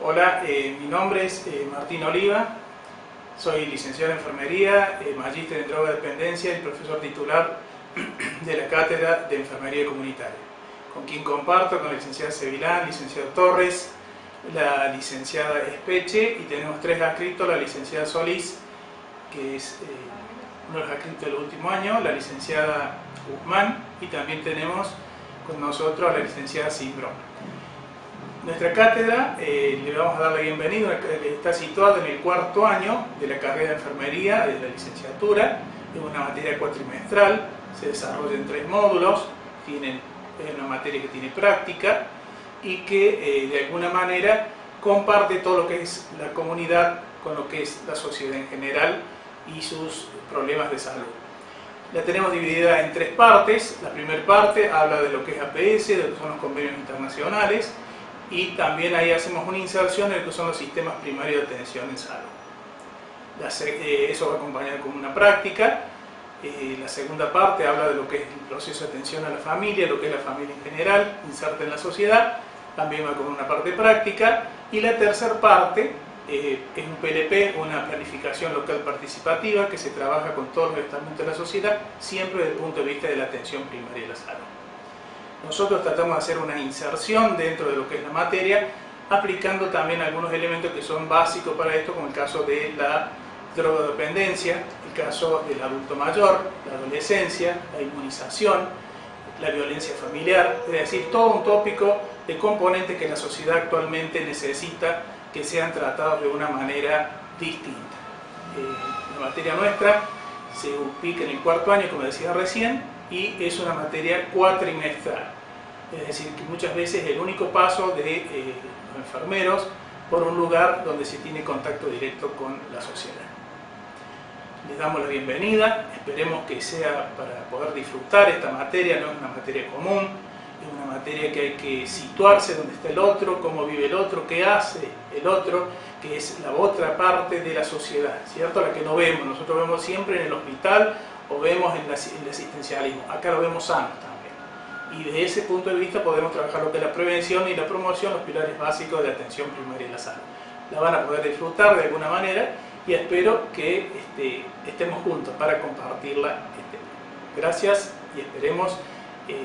Hola, eh, mi nombre es eh, Martín Oliva, soy licenciado en enfermería, eh, magíster en drogodependencia y profesor titular de la Cátedra de Enfermería Comunitaria, con quien comparto con la licenciada Sevilán, licenciado Torres, la licenciada Espeche y tenemos tres adscritos, la licenciada Solís, que es uno de los adscritos del último año, la licenciada Guzmán y también tenemos con nosotros a la licenciada Simbrón. Nuestra cátedra, eh, le vamos a dar la bienvenida, está situada en el cuarto año de la carrera de enfermería, de la licenciatura, es una materia cuatrimestral, se desarrolla en tres módulos, tienen, es una materia que tiene práctica y que eh, de alguna manera comparte todo lo que es la comunidad con lo que es la sociedad en general y sus problemas de salud. La tenemos dividida en tres partes. La primera parte habla de lo que es APS, de lo que son los convenios internacionales, y también ahí hacemos una inserción en lo que son los sistemas primarios de atención en salud. Eh, eso va acompañado con una práctica. Eh, la segunda parte habla de lo que es el proceso de atención a la familia, lo que es la familia en general, inserta en la sociedad, también va con una parte práctica. Y la tercera parte eh, es un PLP, una planificación local participativa que se trabaja con todos los estamentos de la sociedad, siempre desde el punto de vista de la atención primaria de la salud. Nosotros tratamos de hacer una inserción dentro de lo que es la materia, aplicando también algunos elementos que son básicos para esto, como el caso de la drogodependencia, el caso del adulto mayor, la adolescencia, la inmunización, la violencia familiar, es decir, todo un tópico de componentes que la sociedad actualmente necesita que sean tratados de una manera distinta. Eh, la materia nuestra se ubica en el cuarto año, como decía recién, y es una materia cuatrimestral. Es decir, que muchas veces es el único paso de eh, los enfermeros por un lugar donde se tiene contacto directo con la sociedad. Les damos la bienvenida, esperemos que sea para poder disfrutar esta materia, no es una materia común, es una materia que hay que situarse donde está el otro, cómo vive el otro, qué hace el otro, que es la otra parte de la sociedad, ¿cierto? La que no vemos, nosotros vemos siempre en el hospital o vemos en, el asistencialismo, acá lo vemos sano también. Y desde ese punto de vista podemos trabajar lo que es la prevención y la promoción, los pilares básicos de la atención primaria y la salud. La van a poder disfrutar de alguna manera y espero que este, estemos juntos para compartirla. Este, gracias y esperemos eh,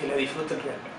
que la disfruten realmente.